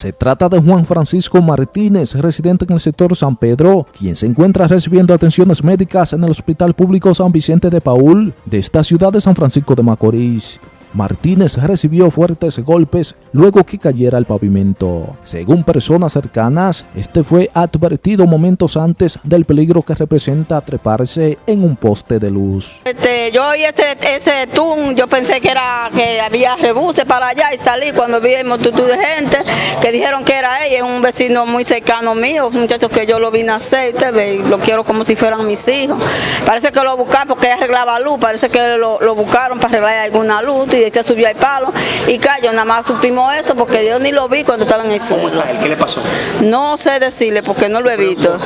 Se trata de Juan Francisco Martínez, residente en el sector San Pedro, quien se encuentra recibiendo atenciones médicas en el Hospital Público San Vicente de Paul de esta ciudad de San Francisco de Macorís. Martínez recibió fuertes golpes luego que cayera el pavimento. Según personas cercanas, este fue advertido momentos antes del peligro que representa treparse en un poste de luz. Este, yo oí ese, ese tun, yo pensé que era que había rebuses para allá y salí cuando vi multitud de gente que dijeron que era ella, un vecino muy cercano mío, muchachos que yo lo vi nacer, usted ve, lo quiero como si fueran mis hijos. Parece que lo buscaron porque arreglaba luz, parece que lo buscaron para arreglar alguna luz y se subió al palo y cayó. Nada más supimos eso porque yo ni lo vi cuando estaba en el suelo. ¿Qué le pasó? No sé decirle porque no lo he visto.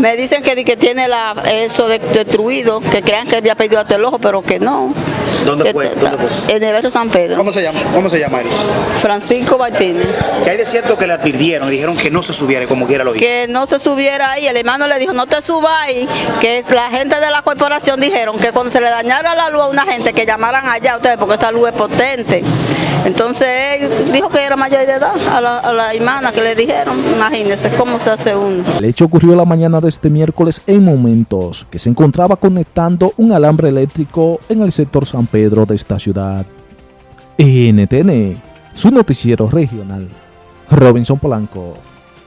Me dicen que, que tiene la, eso de, destruido, que crean que había perdido hasta el ojo, pero que no. ¿Dónde fue? ¿Dónde fue? En el barrio San Pedro. ¿Cómo se llama? ¿Cómo se llama él? Francisco Martínez. Que hay de cierto que le advirtieron, le dijeron que no se subiera como quiera lo hizo. Que no se subiera ahí. El hermano le dijo, no te subas ahí. Que la gente de la corporación dijeron que cuando se le dañara la luz a una gente, que llamaran allá ustedes, porque esta luz es potente. Entonces él dijo que era mayor de edad a la, a la hermana que le dijeron. Imagínense cómo se hace uno. El hecho ocurrió la mañana de este miércoles en momentos que se encontraba conectando un alambre eléctrico en el sector San Pedro de esta ciudad. NTN, su noticiero regional. Robinson Polanco.